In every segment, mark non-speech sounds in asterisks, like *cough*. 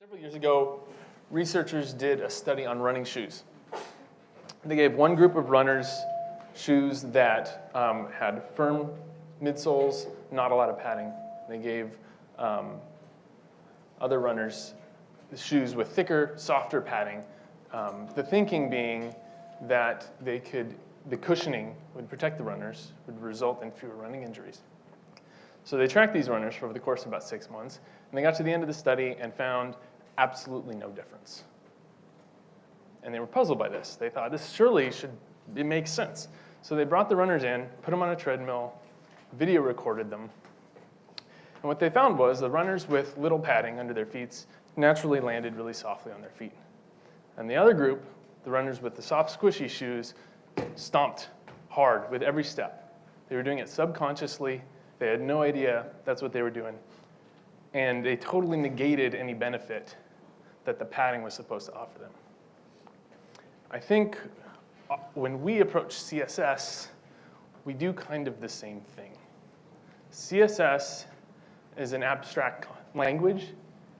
Several years ago, researchers did a study on running shoes. They gave one group of runners shoes that um, had firm midsoles, not a lot of padding. They gave um, other runners shoes with thicker, softer padding. Um, the thinking being that they could, the cushioning would protect the runners, would result in fewer running injuries. So they tracked these runners for over the course of about six months, and they got to the end of the study and found absolutely no difference. And they were puzzled by this. They thought, this surely should, it makes sense. So they brought the runners in, put them on a treadmill, video recorded them. And what they found was the runners with little padding under their feet naturally landed really softly on their feet. And the other group, the runners with the soft, squishy shoes, stomped hard with every step. They were doing it subconsciously. They had no idea that's what they were doing. And they totally negated any benefit that the padding was supposed to offer them. I think uh, when we approach CSS, we do kind of the same thing. CSS is an abstract language,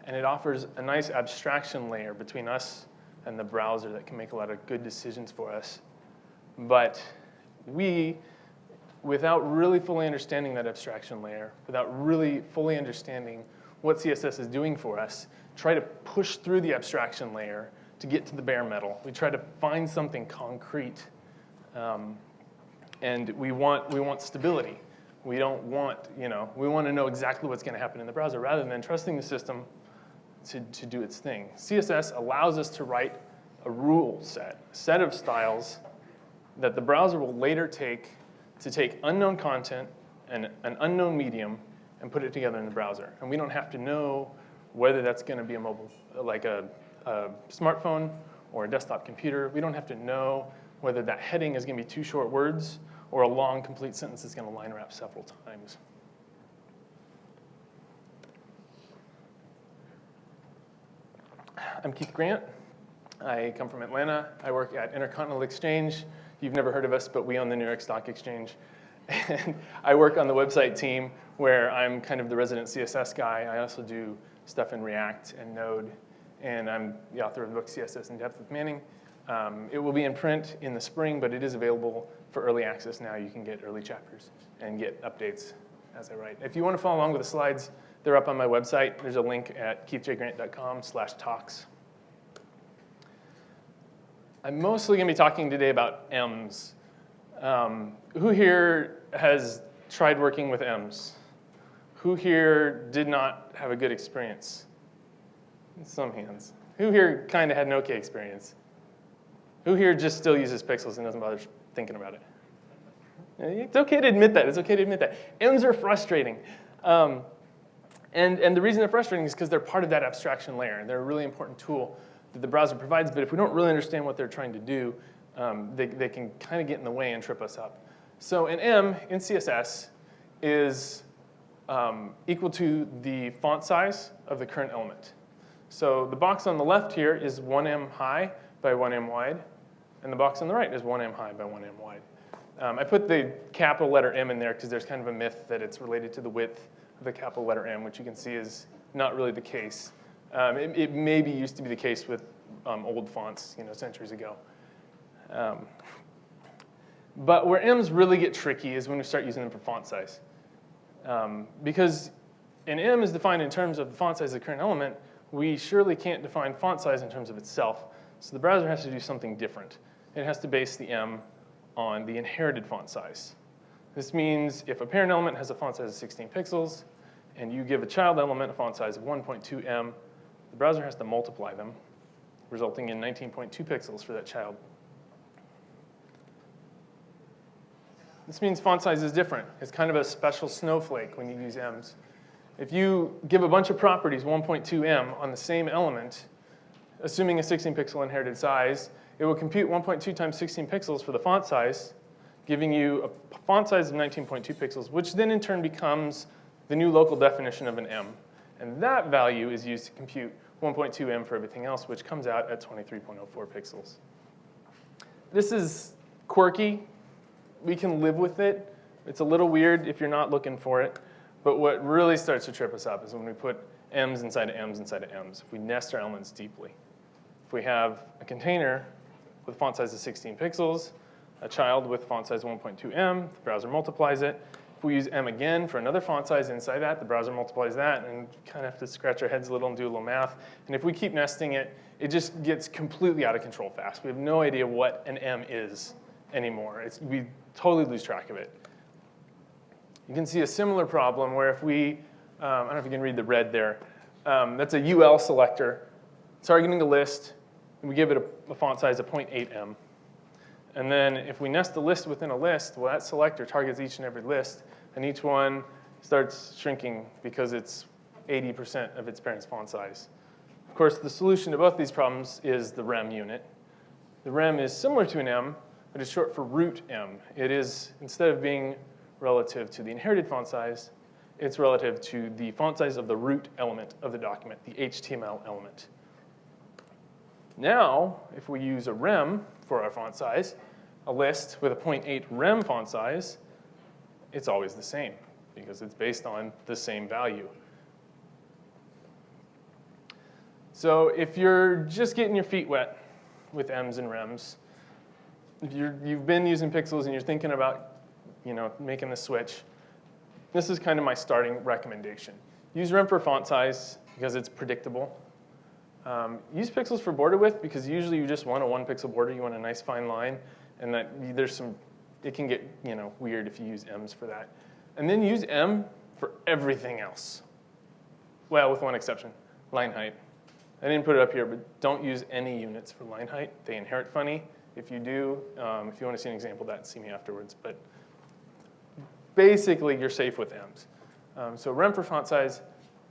and it offers a nice abstraction layer between us and the browser that can make a lot of good decisions for us. But we, without really fully understanding that abstraction layer, without really fully understanding what CSS is doing for us, try to push through the abstraction layer to get to the bare metal. We try to find something concrete. Um, and we want, we want stability. We don't want, you know, we want to know exactly what's going to happen in the browser rather than trusting the system to, to do its thing. CSS allows us to write a rule set, a set of styles that the browser will later take to take unknown content and an unknown medium and put it together in the browser. And we don't have to know whether that's going to be a mobile, like a, a smartphone or a desktop computer. We don't have to know whether that heading is going to be two short words or a long complete sentence that's going to line wrap several times. I'm Keith Grant. I come from Atlanta. I work at Intercontinental Exchange. You've never heard of us, but we own the New York Stock Exchange. *laughs* And I work on the website team where I'm kind of the resident CSS guy. I also do stuff in React and Node, and I'm the author of the book CSS in Depth with Manning. Um, it will be in print in the spring, but it is available for early access now. You can get early chapters and get updates as I write. If you want to follow along with the slides, they're up on my website. There's a link at keithjgrant.com slash talks. I'm mostly going to be talking today about M's. Um, who here has tried working with M's? Who here did not have a good experience? In some hands. Who here kind of had an okay experience? Who here just still uses pixels and doesn't bother thinking about it? It's okay to admit that. It's okay to admit that. M's are frustrating. Um, and, and the reason they're frustrating is because they're part of that abstraction layer. And They're a really important tool that the browser provides, but if we don't really understand what they're trying to do, um, they, they can kind of get in the way and trip us up. So an M in CSS is um, equal to the font size of the current element. So the box on the left here is 1m high by 1m wide, and the box on the right is 1m high by 1m wide. Um, I put the capital letter M in there because there's kind of a myth that it's related to the width of the capital letter M, which you can see is not really the case. Um, it, it, maybe used to be the case with um, old fonts, you know, centuries ago. Um, but where M's really get tricky is when we start using them for font size. Um, because an M is defined in terms of the font size of the current element, we surely can't define font size in terms of itself. So the browser has to do something different. It has to base the M on the inherited font size. This means if a parent element has a font size of 16 pixels, and you give a child element a font size of 1.2 M, the browser has to multiply them, resulting in 19.2 pixels for that child. This means font size is different. It's kind of a special snowflake when you use m's. If you give a bunch of properties, 1.2m on the same element, assuming a 16 pixel inherited size, it will compute 1.2 times 16 pixels for the font size, giving you a font size of 19.2 pixels, which then in turn becomes the new local definition of an M. And that value is used to compute 1.2 M for everything else, which comes out at 23.04 pixels. This is quirky we can live with it. It's a little weird if you're not looking for it. But what really starts to trip us up is when we put m's inside of m's inside of m's. If we nest our elements deeply. If we have a container with font size of 16 pixels, a child with font size 1.2m, the browser multiplies it. If we use m again for another font size inside that, the browser multiplies that, and kind of have to scratch our heads a little and do a little math. And if we keep nesting it, it just gets completely out of control fast. We have no idea what an m is anymore. It's, we totally lose track of it. You can see a similar problem where if we, um, I don't know if you can read the red there, um, that's a UL selector targeting a list, and we give it a, a font size of 0.8m. And then if we nest a list within a list, well, that selector targets each and every list, and each one starts shrinking because it's 80% of its parent's font size. Of course, the solution to both these problems is the rem unit. The rem is similar to an m, but it's short for root m. It is, instead of being relative to the inherited font size, it's relative to the font size of the root element of the document, the HTML element. Now, if we use a rem for our font size, a list with a 0.8 rem font size, it's always the same because it's based on the same value. So if you're just getting your feet wet with M's and Rems, if you have been using pixels and you're thinking about you know, making the switch, this is kind of my starting recommendation. Use Rem for font size because it's predictable. Um, use pixels for border width because usually you just want a one pixel border, you want a nice fine line, and that there's some, it can get you know, weird if you use M's for that. And then use M for everything else. Well, with one exception, line height. I didn't put it up here, but don't use any units for line height. They inherit funny. If you do, um, if you want to see an example of that, see me afterwards. But basically, you're safe with M's. Um, so rem for font size,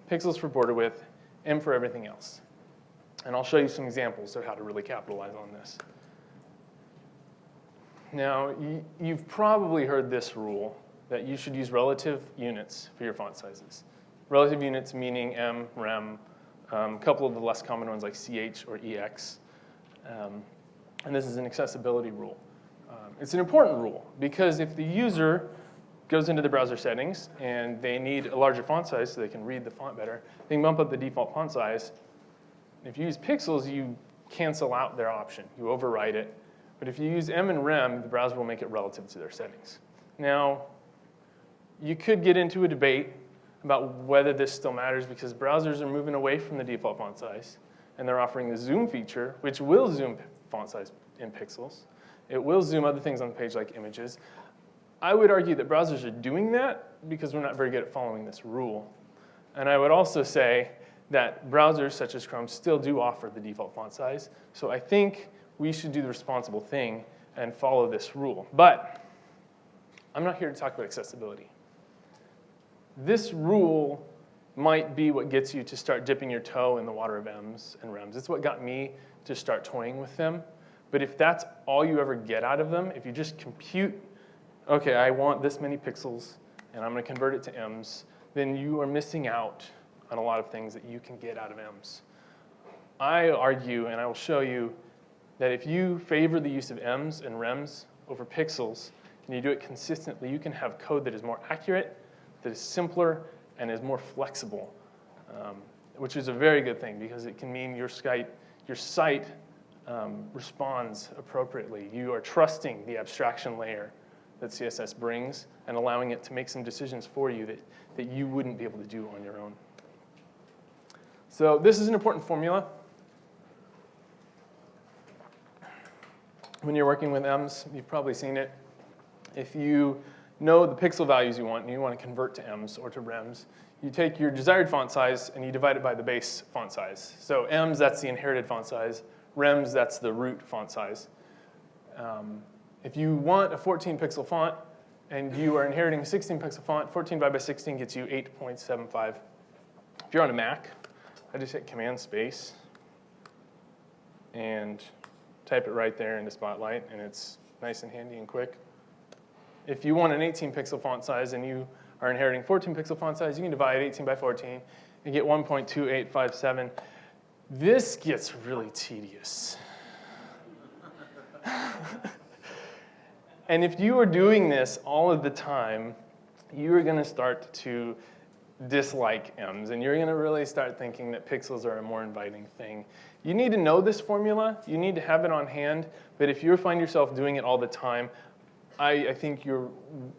pixels for border width, M for everything else. And I'll show you some examples of how to really capitalize on this. Now, you've probably heard this rule that you should use relative units for your font sizes. Relative units meaning M, rem, um, a couple of the less common ones like CH or EX. Um, and this is an accessibility rule. Um, it's an important rule because if the user goes into the browser settings and they need a larger font size so they can read the font better, they can bump up the default font size. If you use pixels, you cancel out their option. You override it. But if you use M and Rem, the browser will make it relative to their settings. Now, you could get into a debate about whether this still matters because browsers are moving away from the default font size and they're offering the zoom feature, which will zoom font size in pixels. It will zoom other things on the page like images. I would argue that browsers are doing that because we're not very good at following this rule. And I would also say that browsers such as Chrome still do offer the default font size. So I think we should do the responsible thing and follow this rule. But I'm not here to talk about accessibility. This rule might be what gets you to start dipping your toe in the water of M's and Rems. It's what got me to start toying with them. But if that's all you ever get out of them, if you just compute, okay, I want this many pixels, and I'm going to convert it to M's, then you are missing out on a lot of things that you can get out of M's. I argue, and I will show you, that if you favor the use of M's and Rems over pixels, and you do it consistently, you can have code that is more accurate, that is simpler, and is more flexible, um, which is a very good thing because it can mean your site, your site um, responds appropriately. You are trusting the abstraction layer that CSS brings and allowing it to make some decisions for you that, that you wouldn't be able to do on your own. So this is an important formula. When you're working with M's, you've probably seen it. If you know the pixel values you want and you want to convert to M's or to Rems, you take your desired font size and you divide it by the base font size. So M's, that's the inherited font size. Rems, that's the root font size. Um, if you want a 14 pixel font and you are inheriting a 16 pixel font, 14 divided by 16 gets you 8.75. If you're on a Mac, I just hit Command Space and type it right there into Spotlight, and it's nice and handy and quick. If you want an 18 pixel font size and you are inheriting 14 pixel font size, you can divide 18 by 14 and get 1.2857. This gets really tedious. *laughs* and if you are doing this all of the time, you are going to start to dislike M's, and you're gonna really start thinking that pixels are a more inviting thing. You need to know this formula, you need to have it on hand, but if you find yourself doing it all the time, I, I think you're,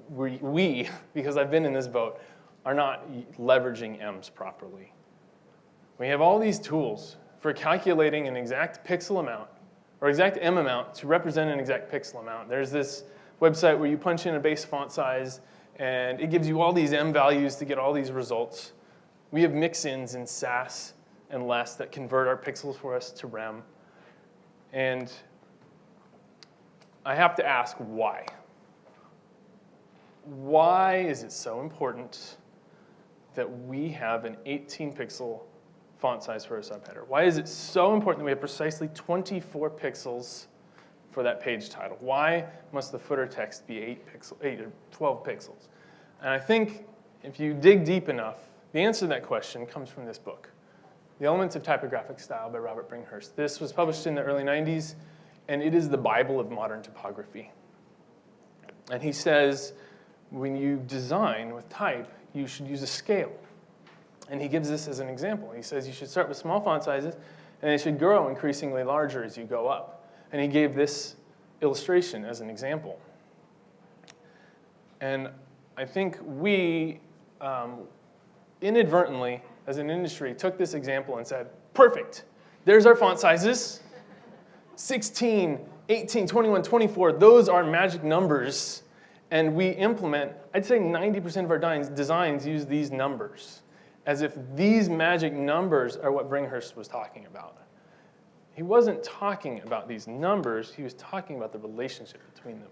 we, we, *laughs* because I've been in this boat, are not leveraging M's properly. We have all these tools for calculating an exact pixel amount or exact M amount to represent an exact pixel amount. There's this website where you punch in a base font size and it gives you all these M values to get all these results. We have mix-ins in Sass and Less that convert our pixels for us to rem. And I have to ask why. Why is it so important that we have an 18 pixel font size for a subheader? Why is it so important that we have precisely 24 pixels for that page title? Why must the footer text be 8 pixel, 8 or 12 pixels? And I think if you dig deep enough, the answer to that question comes from this book, The Elements of Typographic Style by Robert Bringhurst. This was published in the early 90s, and it is the Bible of modern typography. And he says, when you design with type, you should use a scale. And he gives this as an example. He says you should start with small font sizes, and it should grow increasingly larger as you go up. And he gave this illustration as an example. And I think we um, inadvertently, as an industry, took this example and said, perfect, there's our font sizes. 16, 18, 21, 24, those are magic numbers. And we implement, I'd say 90% of our designs use these numbers, as if these magic numbers are what Bringhurst was talking about. He wasn't talking about these numbers, he was talking about the relationship between them.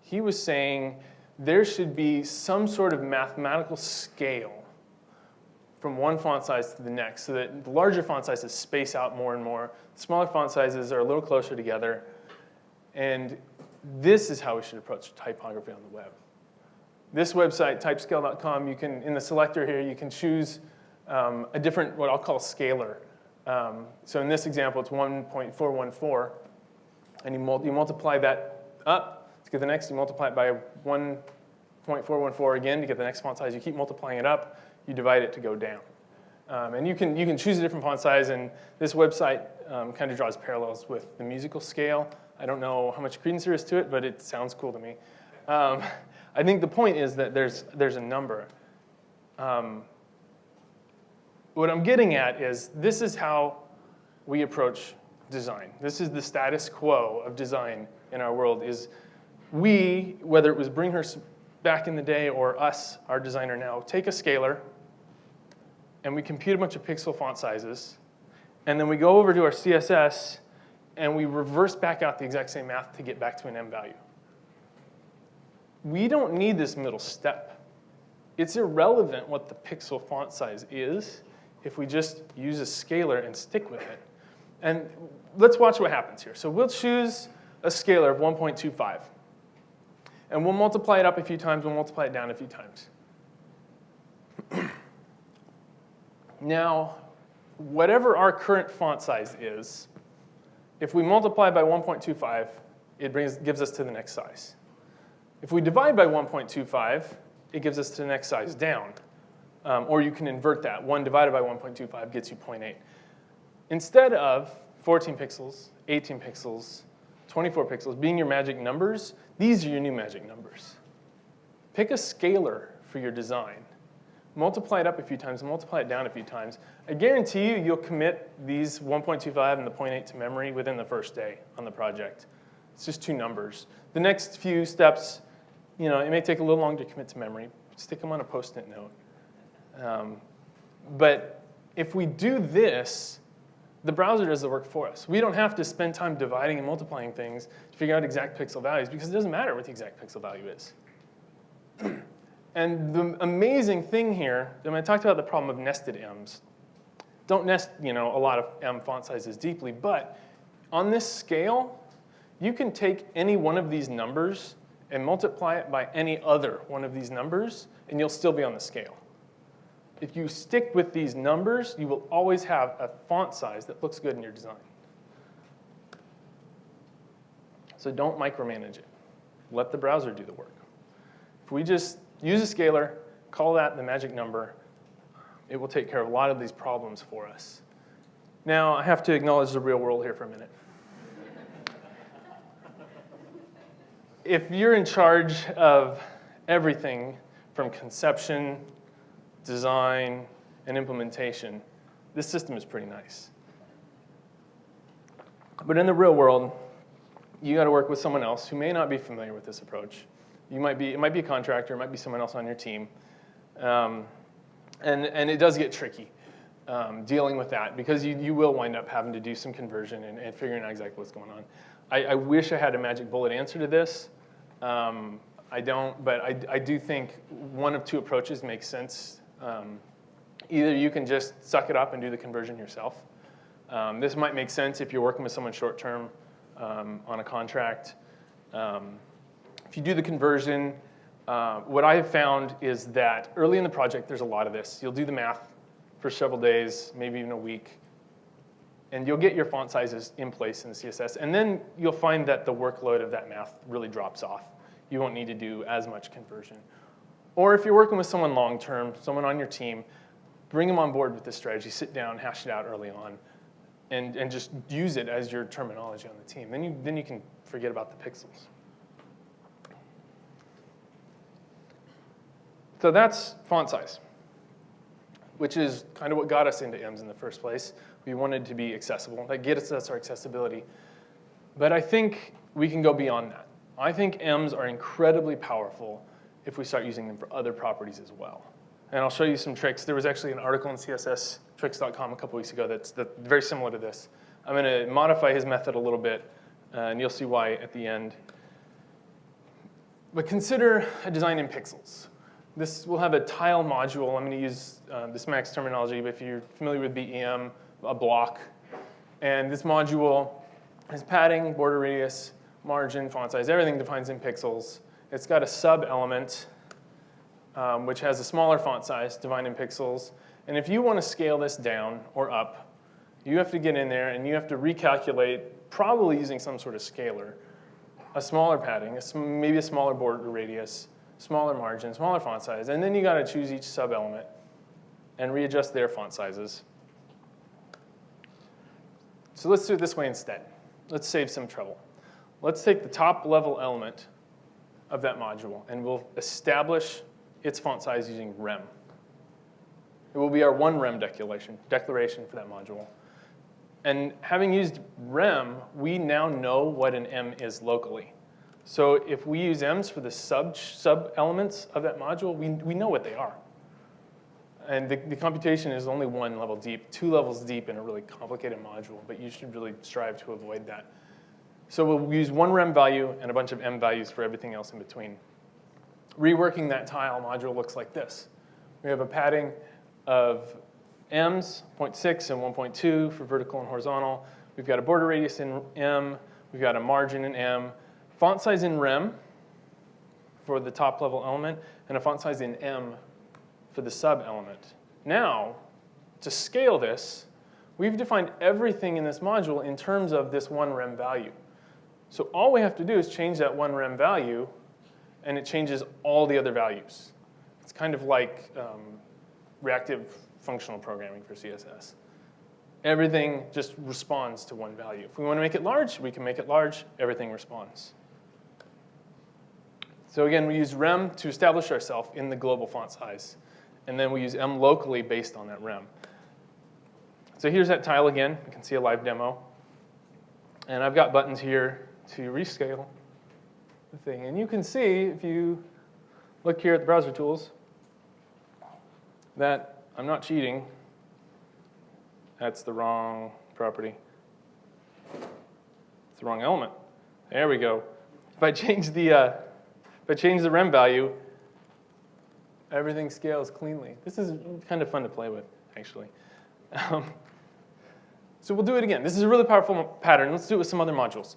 He was saying there should be some sort of mathematical scale from one font size to the next so that the larger font sizes space out more and more. The smaller font sizes are a little closer together. And this is how we should approach typography on the web. This website, typescale.com, you can, in the selector here, you can choose um, a different, what I'll call scalar. Um, so in this example, it's 1.414, and you, mul you multiply that up to get the next, you multiply it by 1.414 again to get the next font size. You keep multiplying it up, you divide it to go down. Um, and you can, you can choose a different font size, and this website um, kind of draws parallels with the musical scale. I don't know how much credence there is to it, but it sounds cool to me. Um, I think the point is that there's, there's a number. Um, what I'm getting at is this is how we approach design. This is the status quo of design in our world is we, whether it was Bringhurst back in the day or us, our designer now, take a scalar and we compute a bunch of pixel font sizes and then we go over to our CSS and we reverse back out the exact same math to get back to an M value. We don't need this middle step. It's irrelevant what the pixel font size is if we just use a scalar and stick with it. And let's watch what happens here. So we'll choose a scalar of 1.25. And we'll multiply it up a few times, we'll multiply it down a few times. *clears throat* now, whatever our current font size is, if we multiply by 1.25, it brings, gives us to the next size. If we divide by 1.25, it gives us to the next size down. Um, or you can invert that. 1 divided by 1.25 gets you 0.8. Instead of 14 pixels, 18 pixels, 24 pixels being your magic numbers, these are your new magic numbers. Pick a scalar for your design multiply it up a few times, multiply it down a few times. I guarantee you, you'll commit these 1.25 and the 0.8 to memory within the first day on the project. It's just two numbers. The next few steps, you know, it may take a little longer to commit to memory. Stick them on a post-it note. Um, but if we do this, the browser does the work for us. We don't have to spend time dividing and multiplying things to figure out exact pixel values because it doesn't matter what the exact pixel value is. *clears throat* And the amazing thing here, when I talked about the problem of nested M's, don't nest you know, a lot of font sizes deeply, but on this scale, you can take any one of these numbers and multiply it by any other one of these numbers, and you'll still be on the scale. If you stick with these numbers, you will always have a font size that looks good in your design. So don't micromanage it. Let the browser do the work. If we just use a scalar, Call that the magic number. It will take care of a lot of these problems for us. Now, I have to acknowledge the real world here for a minute. if you're in charge of everything from conception, design, and implementation, this system is pretty nice. But in the real world, you got to work with someone else who may not be familiar with this approach. You might be, it might be a contractor, it might be someone else on your team. Um, and, and it does get tricky um, dealing with that because you, you will wind up having to do some conversion and, and figuring out exactly what's going on. I, I, wish I had a magic bullet answer to this. Um, I don't, but I, I do think one of two approaches makes sense. Um, either you can just suck it up and do the conversion yourself. Um, this might make sense if you're working with someone short term um, on a contract. Um, if you do the conversion, uh, what I have found is that early in the project, there's a lot of this. You'll do the math for several days, maybe even a week, and you'll get your font sizes in place in the CSS. And then you'll find that the workload of that math really drops off you won't need to do as much conversion. Or if you're working with someone long-term, someone on your team, bring them on board with this strategy, sit down, hash it out early on, and, and just use it as your terminology on the team. Then you, then you can forget about the pixels. So that's font size, which is kind of what got us into EMS in the first place. We wanted to be accessible. That gets us our accessibility. But I think we can go beyond that. I think EMs are incredibly powerful if we start using them for other properties as well. And I'll show you some tricks. There was actually an article on csstricks.com a couple weeks ago that's, that's very similar to this. I'm going to modify his method a little bit, uh, and you'll see why at the end. But consider a design in pixels. This will have a tile module. I'm going to use uh, this SMACSS terminology, but if you're familiar with BEM, a block. And this module has padding, border radius, margin, font size, everything defines in pixels. It's got a sub-element, um, which has a smaller font size, defined in pixels. And if you want to scale this down or up, you have to get in there and you have to recalculate, probably using some sort of scaler, a smaller padding, a maybe a smaller border radius, smaller margin, smaller font size. And then you got to choose each sub-element and readjust their font sizes. So let's do it this way instead. Let's save some trouble. Let's take the top level element of that module and we'll establish its font size using rem. It will be our one rem declaration, declaration for that module. And having used rem, we now know what an M is locally. So if we use M's for the sub, sub elements of that module, we, we know what they are. And the, the computation is only one level deep, two levels deep in a really complicated module, but you should really strive to avoid that. So we'll use one rem value and a bunch of m values for everything else in between. Reworking that tile module looks like this. We have a padding of m's, 0.6 and 1.2 for vertical and horizontal. We've got a border radius in m. We've got a margin in m. Font size in rem for the top level element, and a font size in m for the sub element. Now, to scale this, we've defined everything in this module in terms of this one rem value. So all we have to do is change that one rem value, and it changes all the other values. It's kind of like um, reactive functional programming for CSS. Everything just responds to one value. If we want to make it large, we can make it large. Everything responds. So again, we use rem to establish ourselves in the global font size. And then we use m locally based on that rem. So here's that tile again. You can see a live demo. And I've got buttons here to rescale the thing. And you can see, if you look here at the browser tools, that I'm not cheating. That's the wrong property. It's the wrong element. There we go. If I change the, uh, if I change the rem value, everything scales cleanly. This is kind of fun to play with, actually. Um, so we'll do it again. This is a really powerful pattern. Let's do it with some other modules.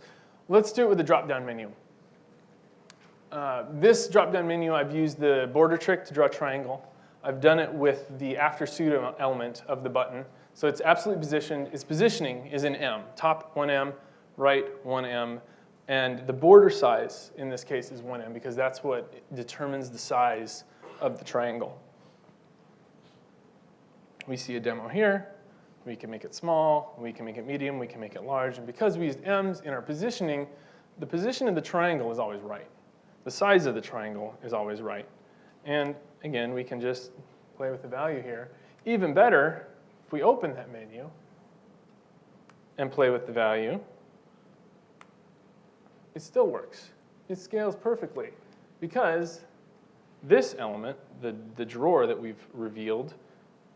Let's do it with the drop-down menu. Uh, this drop-down menu, I've used the border trick to draw a triangle. I've done it with the after pseudo element of the button. So it's absolutely positioned, its positioning is in M, top 1M, right 1M, and the border size in this case is 1M because that's what determines the size of the triangle. we see a demo here. We can make it small, we can make it medium, we can make it large. And because we used M's in our positioning, the position of the triangle is always right. The size of the triangle is always right. And again, we can just play with the value here. Even better, if we open that menu and play with the value, it still works. It scales perfectly because this element, the, the drawer that we've revealed,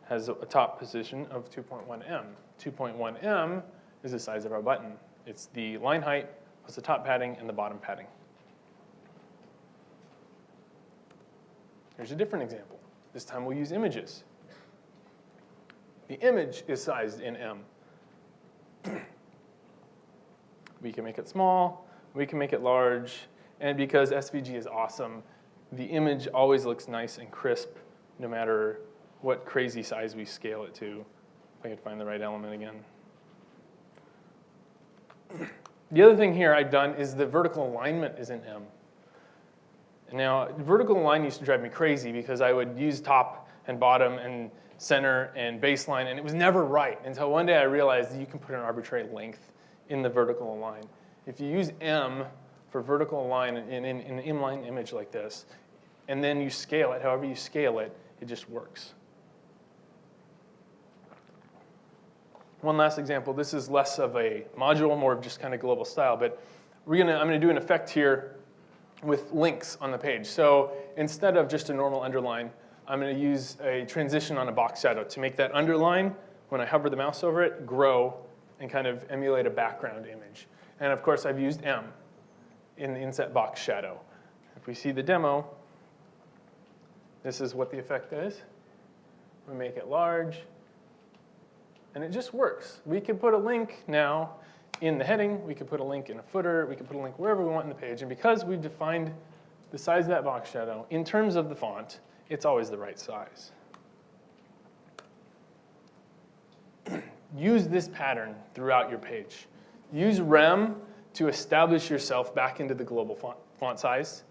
has a, top position of 2.1M. 2.1M is the size of our button. It's the line height plus the top padding and the bottom padding. Here's a different example. This time we'll use images. The image is sized in M. *clears throat* we can make it small, we can make it large, and because SVG is awesome, the image always looks nice and crisp no matter what crazy size we scale it to. If I could find the right element again. *clears throat* The other thing here I've done is the vertical alignment is in M. Now, vertical align used to drive me crazy because I would use top and bottom and center and baseline, and it was never right until one day I realized you can put an arbitrary length in the vertical align. If you use M for vertical align in, in, in an inline image like this, and then you scale it, however you scale it, it just works. One last example, this is less of a module, more of just kind of global style, but we're gonna, I'm gonna do an effect here with links on the page. So instead of just a normal underline, I'm gonna use a transition on a box shadow to make that underline, when I hover the mouse over it, grow and kind of emulate a background image. And of course, I've used M in the inset box shadow. If we see the demo, this is what the effect is. We make it large, and it just works. We can put a link now in the heading, we could put a link in a footer, we could put a link wherever we want in the page, and because we've defined the size of that box shadow in terms of the font, it's always the right size. *clears throat* Use this pattern throughout your page. Use rem to establish yourself back into the global font, font size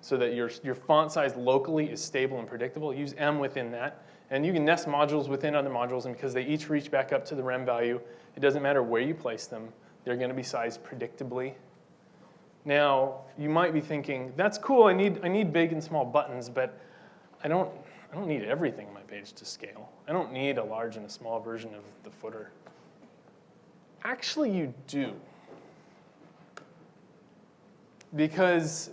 so that your, your font size locally is stable and predictable. Use M within that. And you can nest modules within other modules, and because they each reach back up to the rem value, it doesn't matter where you place them, they're going to be sized predictably. Now, you might be thinking, that's cool, I need, I need big and small buttons, but I don't, I don't need everything on my page to scale. I don't need a large and a small version of the footer. Actually, you do. Because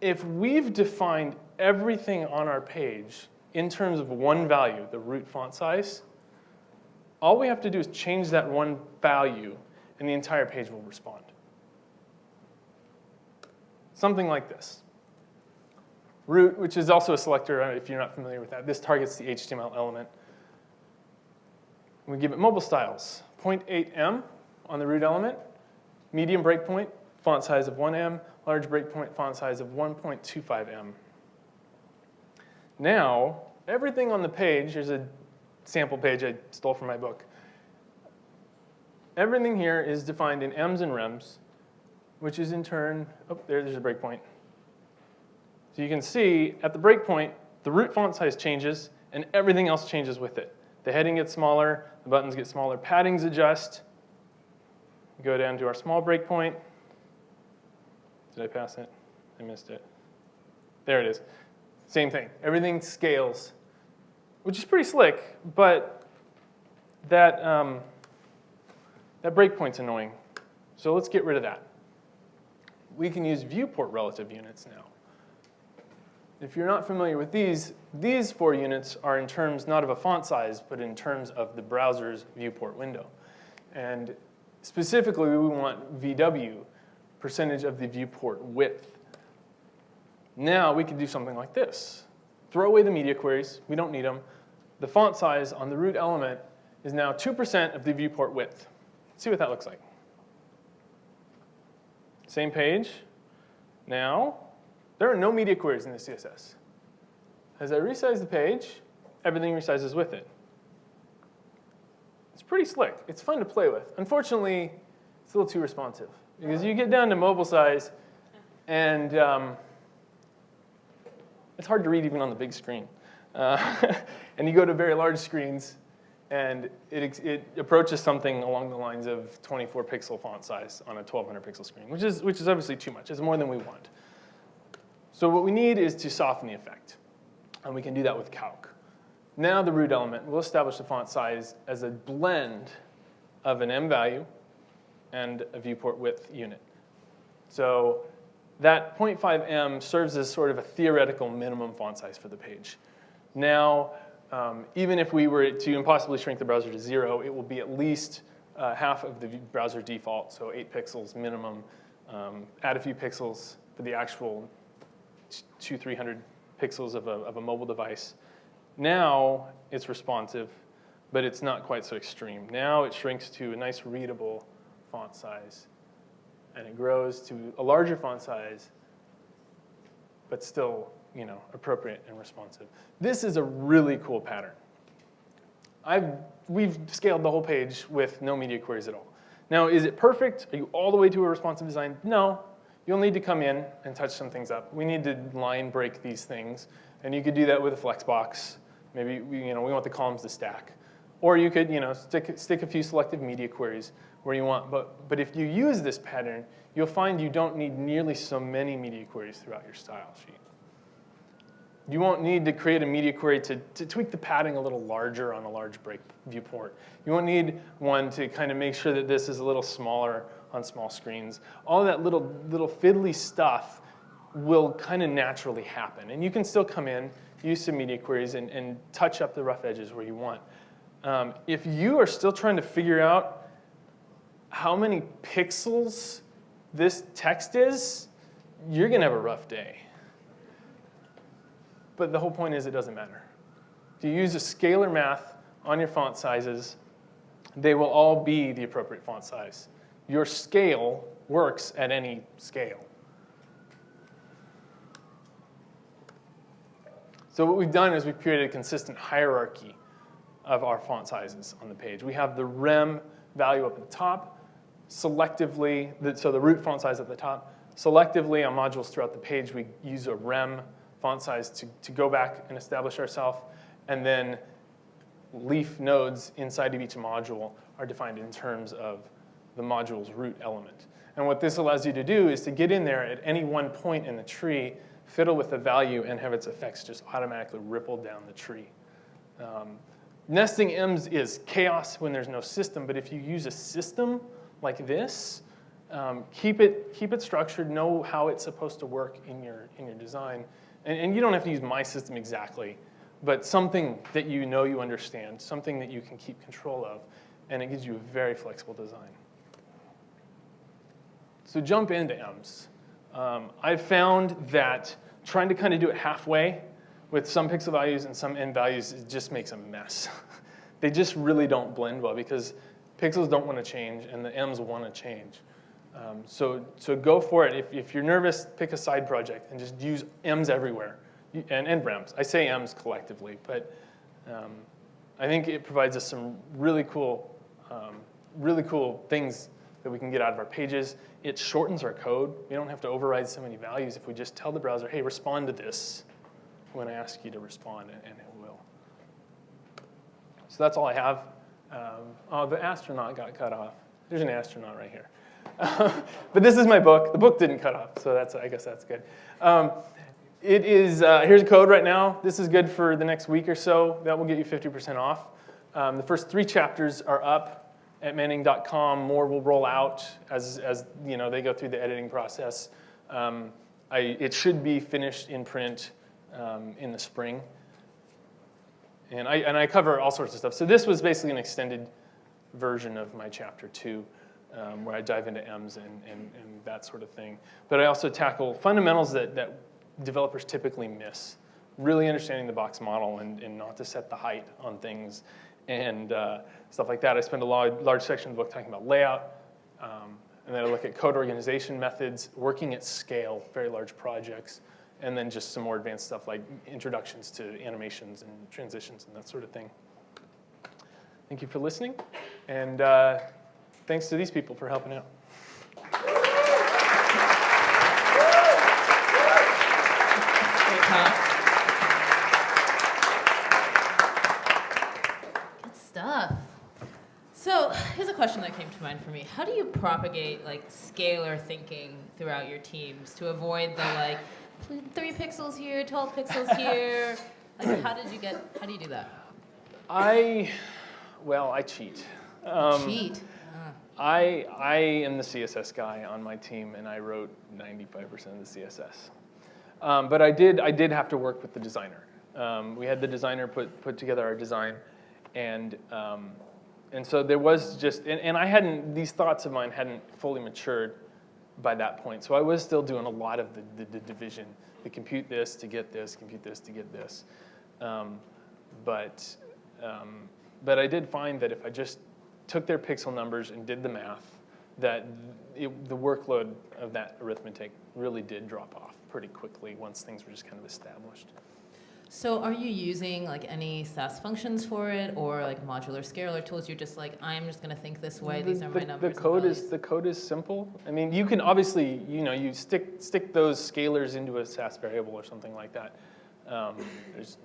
if we've defined everything on our page in terms of one value, the root font size, all we have to do is change that one value and the entire page will respond. Something like this. Root, which is also a selector, uh, if you're not familiar with that, this targets the HTML element. We give it mobile styles. 0.8M on the root element, medium breakpoint, font size of 1M, large breakpoint font size of 1.25M. Now, everything on the page, here's a sample page I stole from my book. Everything here is defined in M's and Rems, which is in turn, oh, there, there's a breakpoint. So you can see at the breakpoint, the root font size changes and everything else changes with it. The heading gets smaller, the buttons get smaller, paddings adjust. Go down to our small breakpoint. Did I pass it? I missed it. There it is. Same thing. Everything scales, which is pretty slick, but that, um, that breakpoint's annoying. So let's get rid of that. We can use viewport relative units now. If you're not familiar with these, these four units are in terms not of a font size, but in terms of the browser's viewport window. And specifically, we want VW, percentage of the viewport width. Now we can do something like this. Throw away the media queries, we don't need them. The font size on the root element is now 2% of the viewport width. Let's see what that looks like. Same page. Now, there are no media queries in the CSS. As I resize the page, everything resizes with it. It's pretty slick. It's fun to play with. Unfortunately, it's a little too responsive. Because you get down to mobile size, and um, it's hard to read even on the big screen. Uh, *laughs* and you go to very large screens, and it, it approaches something along the lines of 24 pixel font size on a 1200 pixel screen, which is, which is obviously too much. It's more than we want. So what we need is to soften the effect, and we can do that with calc. Now the root element, we'll establish the font size as a blend of an M value and a viewport width unit. So that 0.5 M serves as sort of a theoretical minimum font size for the page. Now, um, even if we were to impossibly shrink the browser to zero, it will be at least uh, half of the browser default, so eight pixels minimum. Um, add a few pixels for the actual two, 300 pixels of a, of a mobile device. Now it's responsive, but it's not quite so extreme. Now it shrinks to a nice readable font size, and it grows to a larger font size, but still you know, appropriate and responsive. This is a really cool pattern. I've, we've scaled the whole page with no media queries at all. Now, is it perfect? Are you all the way to a responsive design? No. You'll need to come in and touch some things up. We need to line break these things, and you could do that with a flexbox. Maybe we, you know, we want the columns to stack. Or you could you know, stick, stick a few selective media queries where you want. But, but if you use this pattern, you'll find you don't need nearly so many media queries throughout your style sheet. You won't need to create a media query to, to tweak the padding a little larger on a large break viewport. You won't need one to kind of make sure that this is a little smaller on small screens. All that little, little fiddly stuff will kind of naturally happen. And you can still come in, use some media queries, and, and touch up the rough edges where you want. Um, if you are still trying to figure out how many pixels this text is, you're going to have a rough day. But the whole point is it doesn't matter. If you use a scalar math on your font sizes, they will all be the appropriate font size. Your scale works at any scale. So what we've done is we've created a consistent hierarchy of our font sizes on the page. We have the rem value up at the top, selectively, so the root font size at the top. Selectively on modules throughout the page, we use a rem font size to, to go back and establish ourselves. And then leaf nodes inside of each module are defined in terms of the module's root element. And what this allows you to do is to get in there at any one point in the tree, fiddle with the value, and have its effects just automatically ripple down the tree. Um, nesting M's is chaos when there's no system, but if you use a system like this, um, keep, it, keep it structured, know how it's supposed to work in your, in your design, and, and you don't have to use my system exactly, but something that you know you understand, something that you can keep control of, and it gives you a very flexible design. So jump into M's. Um, I've found that trying to kind of do it halfway with some pixel values and some end values, just makes a mess. *laughs* they just really don't blend well because pixels don't want to change and the M's want to change. Um, so, so go for it. If, if you're nervous, pick a side project and just use M's everywhere, and, and REMs. I say M's collectively, but um, I think it provides us some really cool, um, really cool things that we can get out of our pages. It shortens our code. We don't have to override so many values if we just tell the browser, hey, respond to this when I ask you to respond, and, it will. So that's all I have. Um, oh, the astronaut got cut off. There's an astronaut right here. *laughs* but this is my book. The book didn't cut off, so that's I guess that's good. Um, it is, uh, here's code right now. This is good for the next week or so. That will get you 50% off. Um, the first three chapters are up at manning.com. More will roll out as, as you know, they go through the editing process. Um, I, it should be finished in print um, in the spring. And I, and I cover all sorts of stuff. So this was basically an extended version of my chapter two um, where I dive into M's and, and, and, that sort of thing. But I also tackle fundamentals that, that developers typically miss. Really understanding the box model and, and not to set the height on things and uh, stuff like that. I spend a large, large section of the book talking about layout. Um, and then I look at code organization methods, working at scale, very large projects, and then just some more advanced stuff like introductions to animations and transitions and that sort of thing. Thank you for listening. And uh, thanks to these people for helping out a question that came to mind for me. How do you propagate like scalar thinking throughout your teams to avoid the like three pixels here, 12 pixels *laughs* here? Like how did you get, how do you do that? I, well, I cheat. Um, Cheat. Ah. I, I am the CSS guy on my team, and I wrote 95% of the CSS. Um, but I did, I did have to work with the designer. Um, we had the designer put, put together our design, and, um, and so there was just, and, and I hadn't, these thoughts of mine hadn't fully matured by that point. So I was still doing a lot of the, the, the division, to compute this to get this, compute this to get this. Um, but, um, but I did find that if I just took their pixel numbers and did the math, that it, the workload of that arithmetic really did drop off pretty quickly once things were just kind of established. So are you using like any Sass functions for it or like modular scalar tools? You're just like, I'm just gonna think this way, these The- are my numbers. The code is, the code is simple. I mean, you can obviously, you know, you stick, stick those scalars into a Sass variable or something like that. Um,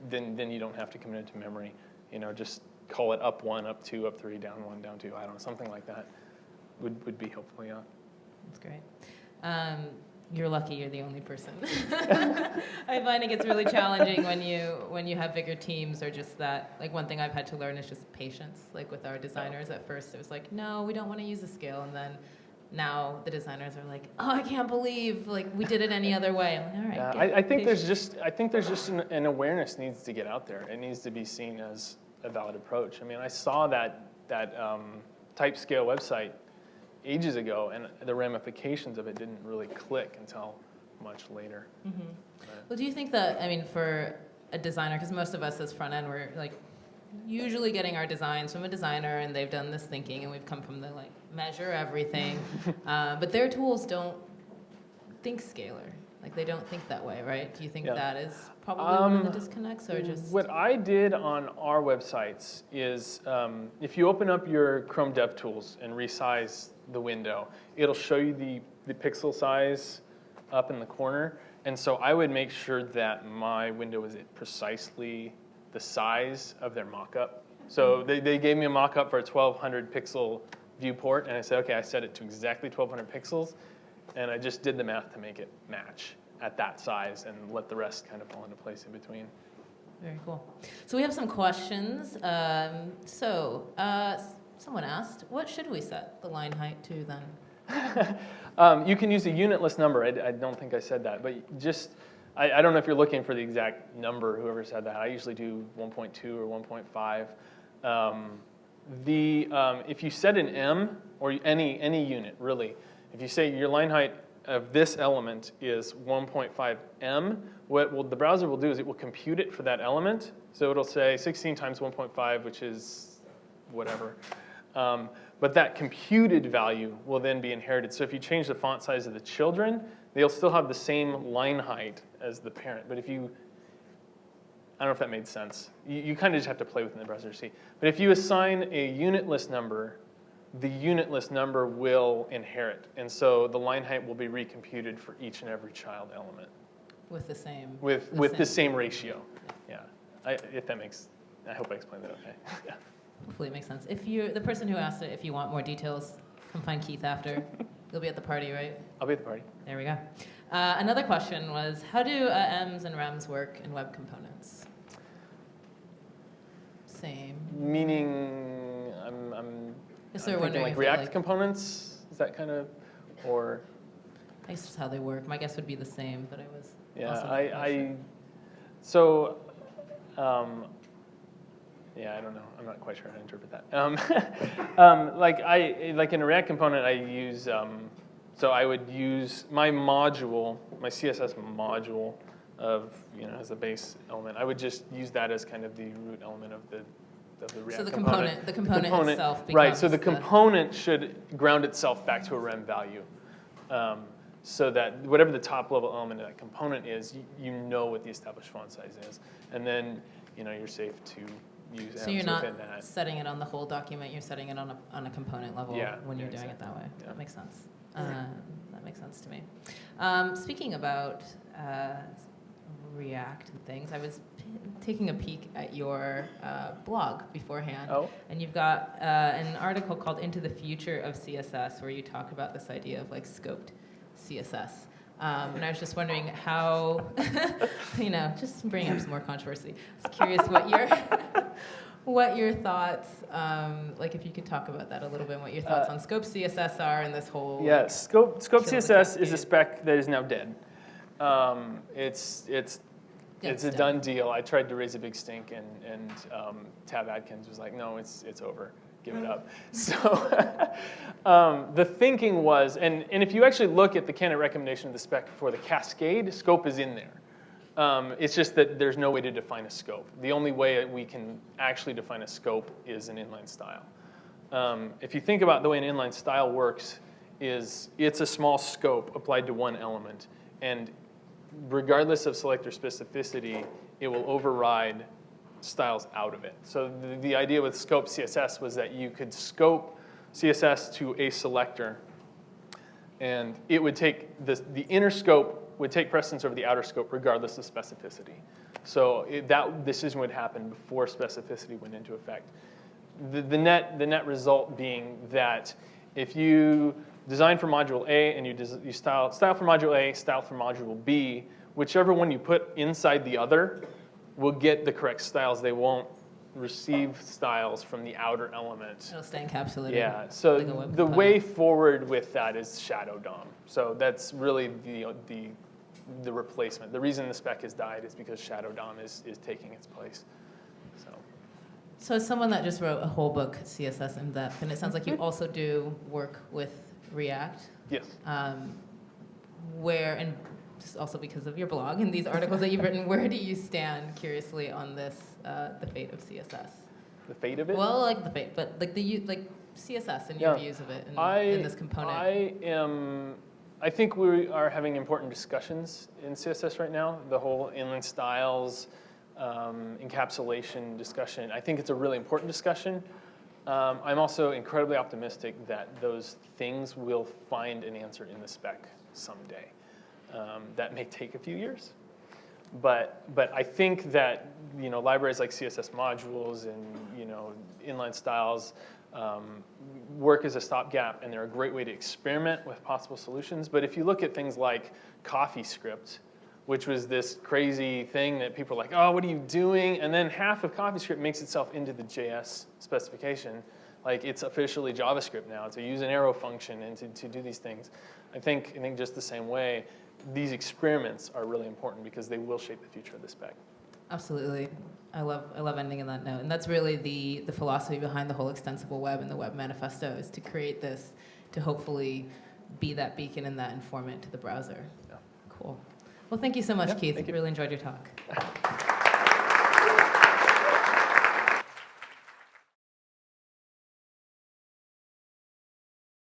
Then, then you don't have to commit it to memory. You know, just call it up one, up two, up three, down one, down two, I don't know, something like that would, would be helpful, yeah. That's great. Um, you're lucky you're the only person. *laughs* I find it gets really challenging when you when you have bigger teams or just that like one thing I've had to learn is just patience. Like with our designers at first it was like, no, we don't want to use a scale and then now the designers are like, oh, I can't believe like we did it any other way. I'm like, all right. Yeah, I, I think there's just, I think there's just an, an awareness needs to get out there. It needs to be seen as a valid approach. I mean, I saw that, that um, type scale website ages ago, and the ramifications of it didn't really click until much later. Mhm. Well, do you think that, I mean, for a designer, because most of us as front end, we're like usually getting our designs from a designer and they've done this thinking and we've come from the like measure everything. *laughs* uh, but their tools don't think scalar. Like they don't think that way, right? Do you think Yeah. that is probably one of the Um, disconnects or just. What I did on our websites is um, if you open up your Chrome DevTools and resize the window, it'll show you the, the pixel size up in the corner. And so I would make sure that my window is at precisely the size of their mockup. So they, they gave me a mockup for a 1200 pixel viewport, and I said, okay, I set it to exactly 1200 pixels, and I just did the math to make it match at that size and let the rest kind of fall into place in between. Very cool. So we have some questions. Um, so uh, someone asked, what should we set the line height to then? *laughs* um, you can use a unitless number. I, I don't think I said that, but just, I, I don't know if you're looking for the exact number, whoever said that. I usually do 1.2 or 1.5. Um, the, um, if you set an em, or any, any unit, really, if you say your line height of this element is 1.5 em, what will, the browser will do is it will compute it for that element. So it'll say 16 times 1.5, which is whatever. Um, but that computed value will then be inherited. So if you change the font size of the children, they'll still have the same line height as the parent. But if you, I don't know if that made sense. You, you kind of just have to play within the browser to see. But if you assign a unitless number, the unitless number will inherit. And so the line height will be recomputed for each and every child element With the same. with, The with the same. same ratio. Yeah, I, if that makes, I hope I explained that okay. *laughs* Yeah. Hopefully it makes sense. If you, the person who asked it, if you want more details, come find Keith after. *laughs* You'll be at the party, right? I'll be at the party. There we go. Uh, another question was, how do uh, ems and REMs work in web components? Same. Meaning, I'm, I'm, Guess they're wondering like if they, React like- components, is that kind of, or, I guess just how they work. My guess would be the same, but I was yeah, also not I, quite I, sure. so, um, yeah, I don't know, I'm not quite sure how to interpret that. Um, *laughs* um, like I, like in a React component, I use, um, so I would use my module, my CSS module of, you know, as a base element. I would just use that as kind of the root element of the, of the React So the component. the component, itself becomes Right, so the component should ground itself back to a rem value. Um, so that whatever the top level element of that component is, you, you know what the established font size is. And then, you know, you're safe to use So you're not within that. setting it on the whole document, you're setting it on a, on a component level Yeah, when you're yeah, doing it that way. Yeah. That makes sense. Um, that makes sense to me. Um, speaking about uh, React and things, I was taking a peek at your uh, blog beforehand. Oh, And you've got uh, an article called Into the Future of CSS where you talk about this idea of like scoped CSS. Um, and I was just wondering how, *laughs* you know, just bring up some more controversy. I was curious what your, *laughs* what your thoughts, um, like if you could talk about that a little bit, and what your thoughts Uh, on scope CSS are and this whole. yeah, Scope, Scope CSS is a spec that is now dead. Um, It's, it's, It's a done. done deal. I tried to raise a big stink and, and um, Tab Atkins was like, no, it's, it's over, give it up. *laughs* So *laughs* um, the thinking was, and, and if you actually look at the candidate recommendation of the spec for the cascade, scope is in there. Um, it's just that there's no way to define a scope. The only way we can actually define a scope is an inline style. Um, if you think about the way an inline style works, is it's a small scope applied to one element, and regardless of selector specificity, it will override styles out of it. So the, the idea with scope CSS was that you could scope CSS to a selector, and it would take the, the inner scope would take precedence over the outer scope regardless of specificity. So it, that decision would happen before specificity went into effect. The, the, net, the net result being that if you design for module A and you, you style, style for module A, style for module B, whichever one you put inside the other will get the correct styles. They won't receive styles from the outer element. It'll stay encapsulated. Yeah, so like the component. way forward with that is Shadow DOM. So that's really the, the, the replacement. The reason the spec has died is because Shadow DOM is, is taking its place. So, So as someone that just wrote a whole book, CSS in depth, and it sounds like you mm-hmm. also do work with React, yes. um, where, and just also because of your blog and these articles that you've written, *laughs* where do you stand, curiously, on this, uh, the fate of CSS? The fate of it? Well, like the fate, but like the, like CSS and your Yeah. views of it in, I, in this component. I am, I think we are having important discussions in CSS right now. The whole inline styles, um, encapsulation discussion. I think it's a really important discussion. Um, I'm also incredibly optimistic that those things will find an answer in the spec someday. Um, that may take a few years, but but I think that you know libraries like CSS modules and you know inline styles um, work as a stopgap, and they're a great way to experiment with possible solutions. But if you look at things like CoffeeScript, which was this crazy thing that people are like, oh, what are you doing? And then half of CoffeeScript makes itself into the JS specification. Like it's officially JavaScript now to use an arrow function and to, to do these things. I think, I think just the same way, these experiments are really important because they will shape the future of the spec. Absolutely. I love, I love ending on that note. And that's really the, the philosophy behind the whole extensible web and the web manifesto is to create this to hopefully be that beacon and that informant to the browser. Yeah. Cool. Well, thank you so much, yeah, Keith. Really enjoyed your talk. *laughs*